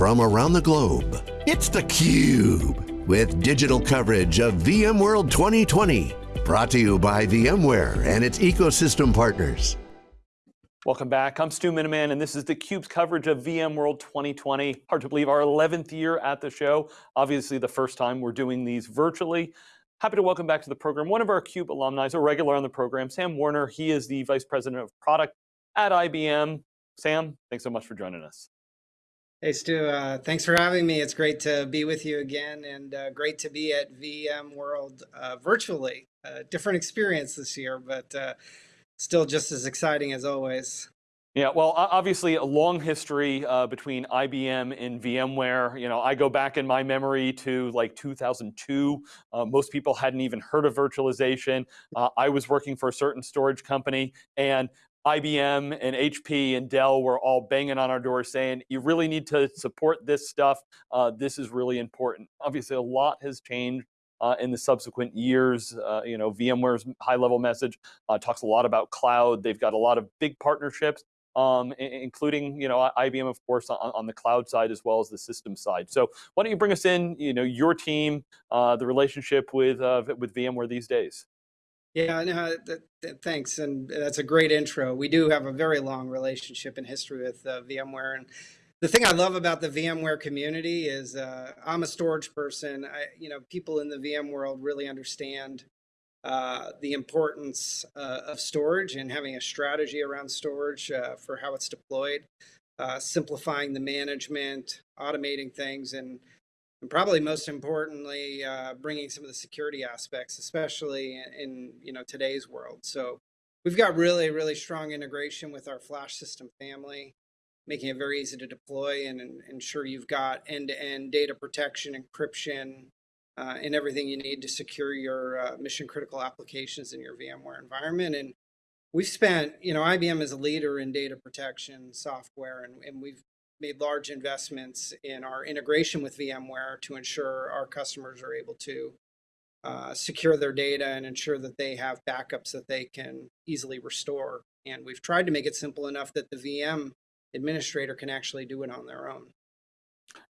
from around the globe. It's theCUBE, with digital coverage of VMworld 2020. Brought to you by VMware and its ecosystem partners. Welcome back, I'm Stu Miniman, and this is theCUBE's coverage of VMworld 2020. Hard to believe our 11th year at the show. Obviously the first time we're doing these virtually. Happy to welcome back to the program one of our CUBE alumni, a regular on the program, Sam Werner. He is the Vice President of Product at IBM. Sam, thanks so much for joining us. Hey Stu, uh, thanks for having me. It's great to be with you again and uh, great to be at VMworld uh, virtually. different experience this year, but uh, still just as exciting as always. Yeah, well, obviously a long history uh, between IBM and VMware. You know, I go back in my memory to like 2002. Uh, most people hadn't even heard of virtualization. I was working for a certain storage company and IBM and HP and Dell were all banging on our door saying, you really need to support this stuff. Uh, this is really important. Obviously, a lot has changed uh, in the subsequent years. Uh, you know, VMware's high level message uh, talks a lot about cloud. They've got a lot of big partnerships, um, including, you know, IBM, of course, on, on, the cloud side as well as the system side. So why don't you bring us in, you know, your team, uh, the relationship with, uh, with VMware these days? Yeah, no, that, that, thanks, and that's a great intro. We do have a very long relationship and history with uh, VMware, and the thing I love about the VMware community is uh, I'm a storage person. I, you know, people in the VM world really understand uh, the importance uh, of storage and having a strategy around storage uh, for how it's deployed, uh, simplifying the management, automating things, and and probably most importantly, uh, bringing some of the security aspects, especially in, in, you know today's world. So we've got really, really strong integration with our FlashSystem family, making it very easy to deploy and, and ensure you've got end-to-end -end data protection, encryption, uh, and everything you need to secure your uh, mission critical applications in your VMware environment. And we've spent, you know, IBM is a leader in data protection software, and, and we've made large investments in our integration with VMware to ensure our customers are able to uh, secure their data and ensure that they have backups that they can easily restore. And we've tried to make it simple enough that the VM administrator can actually do it on their own.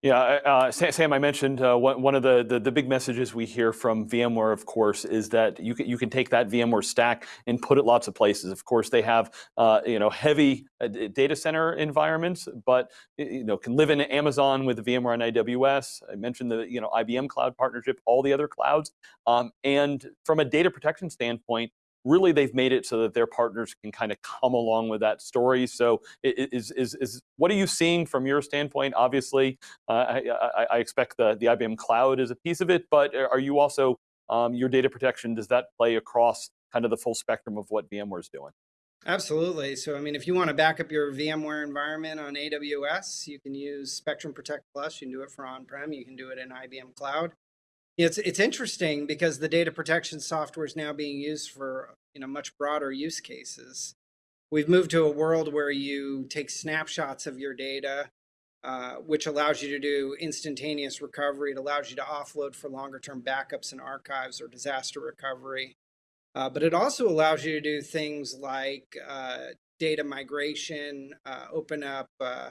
Yeah, uh, Sam, I mentioned uh, one of the, the, the big messages we hear from VMware, of course, is that you can you can take that VMware stack and put it lots of places. Of course, they have uh, you know heavy uh, data center environments, but you know can live in Amazon with VMware on AWS. I mentioned the you know IBM cloud partnership, all the other clouds, um, and from a data protection standpoint, really they've made it so that their partners can kind of come along with that story. So is, is, is what are you seeing from your standpoint? Obviously, uh, I, I, I, expect the, the IBM cloud is a piece of it, but are you also, um, your data protection, does that play across kind of the full spectrum of what VMware is doing? Absolutely. So, I mean, if you want to back up your VMware environment on AWS, you can use Spectrum Protect Plus. You can do it for on-prem. You can do it in IBM Cloud. It's it's interesting because the data protection software is now being used for you know much broader use cases. We've moved to a world where you take snapshots of your data, uh, which allows you to do instantaneous recovery. It allows you to offload for longer term backups and archives or disaster recovery. Uh, but it also allows you to do things like uh, data migration, uh, open up uh,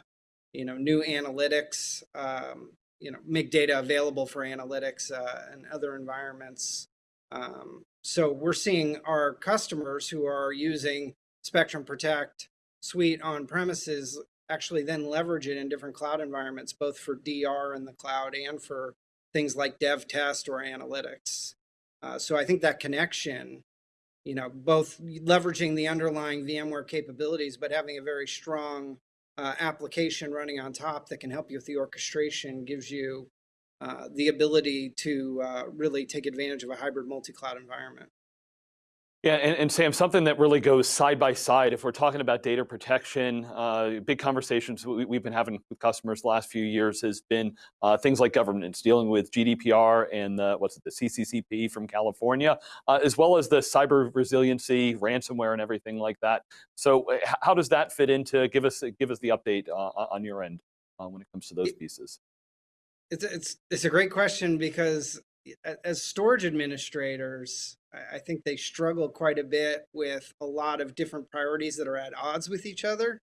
you know new analytics, um, you know, make data available for analytics uh, and other environments. Um, so we're seeing our customers who are using Spectrum Protect suite on premises actually then leverage it in different cloud environments, both for DR in the cloud and for things like dev test or analytics. Uh, so I think that connection, you know, both leveraging the underlying VMware capabilities, but having a very strong uh, application running on top that can help you with the orchestration gives you uh, the ability to uh, really take advantage of a hybrid multi-cloud environment. Yeah, and, and, Sam, something that really goes side by side, if we're talking about data protection, uh, big conversations we, have been having with customers the last few years has been uh, things like governance, dealing with GDPR and the, what's it, the CCCP from California, uh, as well as the cyber resiliency, ransomware, and everything like that. So, uh, how does that fit into? Give us give us the update uh, on your end uh, when it comes to those pieces. It's it's it's a great question because as storage administrators, I think they struggle quite a bit with a lot of different priorities that are at odds with each other.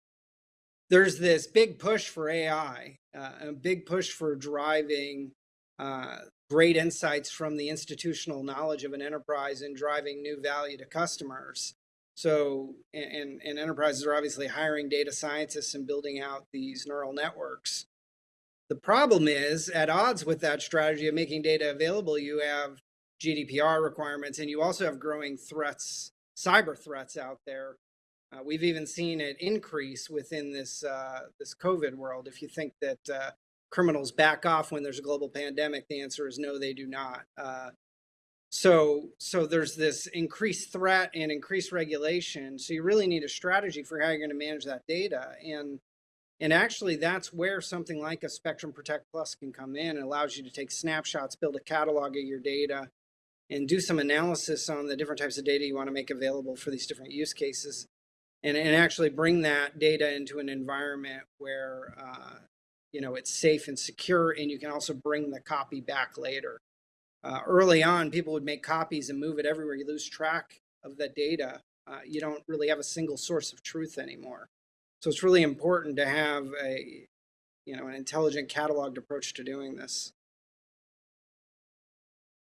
there's this big push for AI, uh, a big push for driving uh, great insights from the institutional knowledge of an enterprise and driving new value to customers. So, and, and enterprises are obviously hiring data scientists and building out these neural networks. The problem is, at odds with that strategy of making data available, you have GDPR requirements and you also have growing threats, cyber threats out there. Uh, we've even seen it increase within this uh, this COVID world. If you think that uh, criminals back off when there's a global pandemic, the answer is no, they do not. Uh, so, so there's this increased threat and increased regulation. So you really need a strategy for how you're going to manage that data. And, and actually that's where something like a Spectrum Protect Plus can come in. It allows you to take snapshots, build a catalog of your data, and do some analysis on the different types of data you want to make available for these different use cases. And, and actually bring that data into an environment where, uh, you know, it's safe and secure, and you can also bring the copy back later uh, early on, people would make copies and move it everywhere. You lose track of the data. Uh, you don't really have a single source of truth anymore. So it's really important to have a, you know, an intelligent cataloged approach to doing this.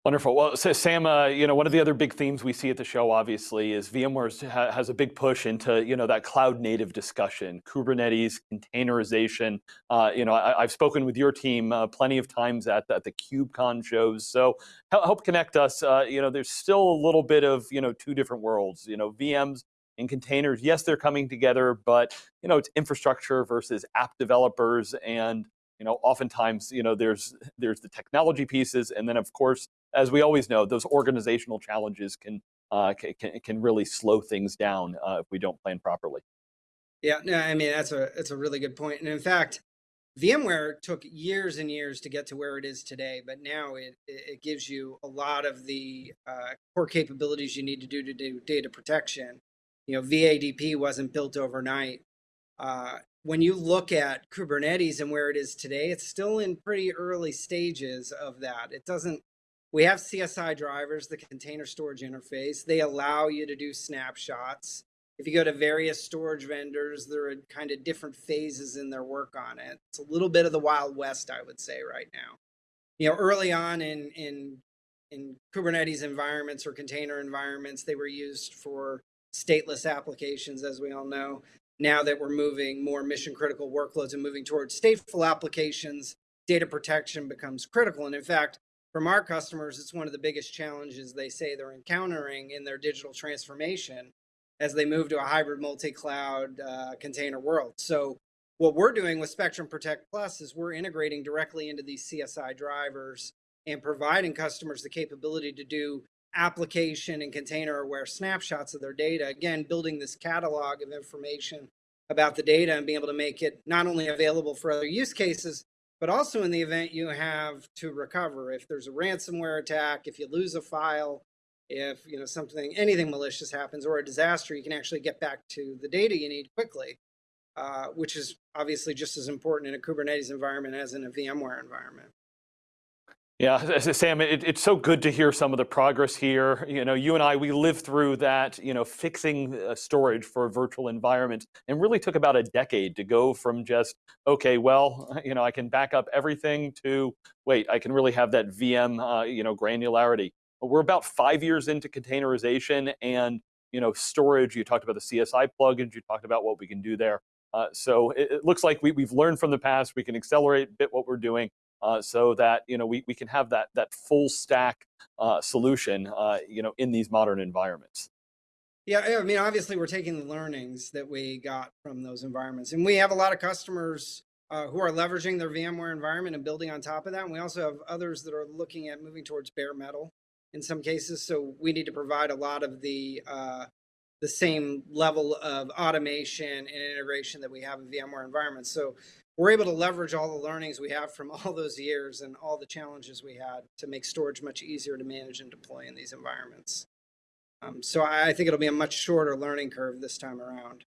Wonderful. Well, so Sam, uh, you know, one of the other big themes we see at the show, obviously, is VMware ha has a big push into, you know, that cloud native discussion, Kubernetes, containerization. Uh, you know, I, have spoken with your team uh, plenty of times at the, at the KubeCon shows. So help connect us. Uh, you know, there's still a little bit of, you know, two different worlds. You know, VMs and containers. Yes, they're coming together, but you know, it's infrastructure versus app developers and you know oftentimes you know there's there's the technology pieces and then of course as we always know, those organizational challenges can uh, can, can really slow things down uh, if we don't plan properly. Yeah, no, I mean that's a that's a really good point. And in fact, VMware took years and years to get to where it is today, but now it it gives you a lot of the uh, core capabilities you need to do to do data protection. You know, VADP wasn't built overnight. Uh, when you look at Kubernetes and where it is today, it's still in pretty early stages of that. It doesn't we have CSI drivers, the container storage interface. They allow you to do snapshots. If you go to various storage vendors, there are kind of different phases in their work on it. It's a little bit of the Wild West, I would say, right now. You know, early on in in in Kubernetes environments or container environments, they were used for stateless applications, as we all know. Now that we're moving more mission critical workloads and moving towards stateful applications, data protection becomes critical. And in fact, from our customers, it's one of the biggest challenges they say they're encountering in their digital transformation as they move to a hybrid multi-cloud uh, container world. So what we're doing with Spectrum Protect Plus is we're integrating directly into these CSI drivers and providing customers the capability to do application and container aware snapshots of their data. Again, building this catalog of information about the data and being able to make it not only available for other use cases, but also in the event you have to recover if there's a ransomware attack if you lose a file if you know something anything malicious happens or a disaster you can actually get back to the data you need quickly uh, which is obviously just as important in a kubernetes environment as in a vmware environment yeah, Sam, it, it's so good to hear some of the progress here. You know, you and I, we lived through that, you know, fixing uh, storage for a virtual environment and really took about a decade to go from just, okay, well, you know, I can back up everything to, wait, I can really have that VM, uh, you know, granularity. We're about five years into containerization and, you know, storage. You talked about the CSI plugins, you talked about what we can do there. Uh, so it, it, looks like we, we've learned from the past, we can accelerate a bit what we're doing uh, so that you know we, we can have that that full stack uh, solution uh, you know in these modern environments. Yeah, I mean, obviously we're taking the learnings that we got from those environments, and we have a lot of customers uh, who are leveraging their VMware environment and building on top of that. And we also have others that are looking at moving towards bare metal in some cases. So we need to provide a lot of the uh, the same level of automation and integration that we have in VMware environments. So we're able to leverage all the learnings we have from all those years and all the challenges we had to make storage much easier to manage and deploy in these environments. Um, so I think it'll be a much shorter learning curve this time around.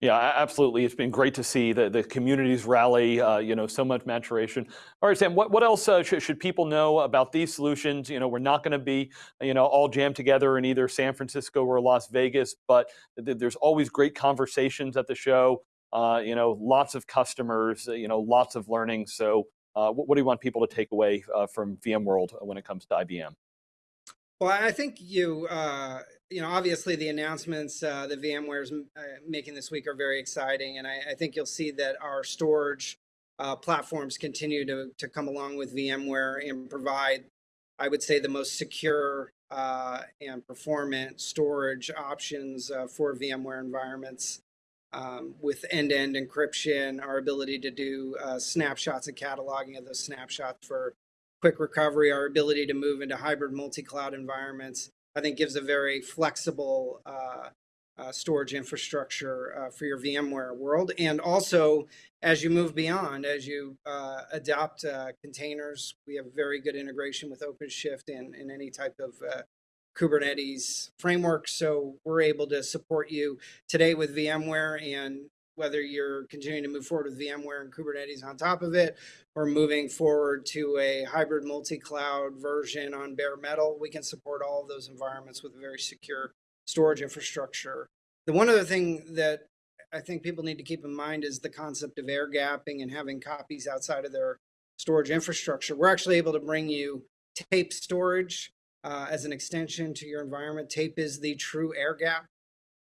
Yeah, absolutely. It's been great to see the, the communities rally, uh, you know, so much maturation. All right, Sam, what, what else uh, should, should people know about these solutions? You know, we're not going to be, you know, all jammed together in either San Francisco or Las Vegas, but th there's always great conversations at the show. Uh, you know, lots of customers, uh, you know, lots of learning. So uh, what, what, do you want people to take away uh, from VMworld when it comes to IBM? Well, I think you, uh, you know, obviously the announcements that VMware is making this week are very exciting. And I, I think you'll see that our storage platforms continue to, to come along with VMware and provide, I would say, the most secure and performant storage options for VMware environments um, with end-to-end encryption, our ability to do uh, snapshots and cataloging of those snapshots for quick recovery, our ability to move into hybrid multi-cloud environments, I think gives a very flexible uh, uh, storage infrastructure uh, for your VMware world. And also, as you move beyond, as you uh, adopt uh, containers, we have very good integration with OpenShift and, and any type of Kubernetes framework. So we're able to support you today with VMware and whether you're continuing to move forward with VMware and Kubernetes on top of it, or moving forward to a hybrid multi-cloud version on bare metal, we can support all of those environments with a very secure storage infrastructure. The one other thing that I think people need to keep in mind is the concept of air gapping and having copies outside of their storage infrastructure. We're actually able to bring you tape storage uh, as an extension to your environment. Tape is the true air gap.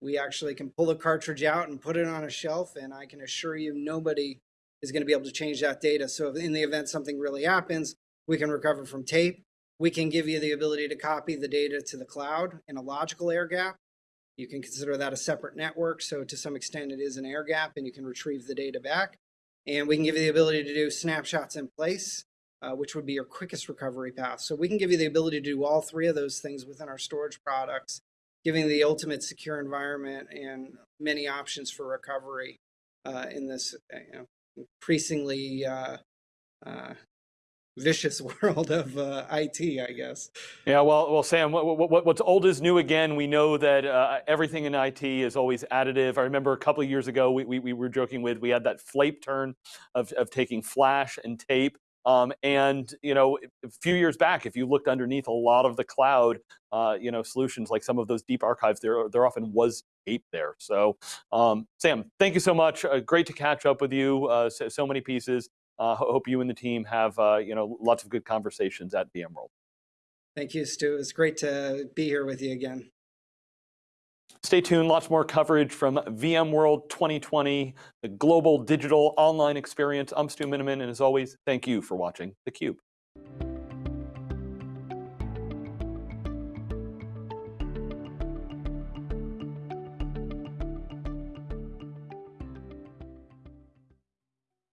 We actually can pull the cartridge out and put it on a shelf, and I can assure you nobody is going to be able to change that data. So in the event something really happens, we can recover from tape. We can give you the ability to copy the data to the cloud in a logical air gap. You can consider that a separate network. So to some extent, it is an air gap, and you can retrieve the data back. And we can give you the ability to do snapshots in place uh, which would be your quickest recovery path. So we can give you the ability to do all three of those things within our storage products, giving the ultimate secure environment and many options for recovery uh, in this uh, you know, increasingly uh, uh vicious world of uh, IT, I guess. Yeah, well, well, Sam, what, what, what's old is new again. We know that uh, everything in IT is always additive. I remember a couple of years ago, we, we, we were joking with, we had that flape turn of, of taking flash and tape um, and you know, a few years back, if you looked underneath a lot of the cloud, uh, you know, solutions like some of those deep archives, there there often was tape there. So, um, Sam, thank you so much. Uh, great to catch up with you. Uh, so, so, many pieces. Uh, hope you and the team have uh, you know lots of good conversations at VMworld. Thank you, Stu. It's great to be here with you again. Stay tuned, lots more coverage from VMworld 2020, the global digital online experience. I'm Stu Miniman, and as always, thank you for watching theCUBE.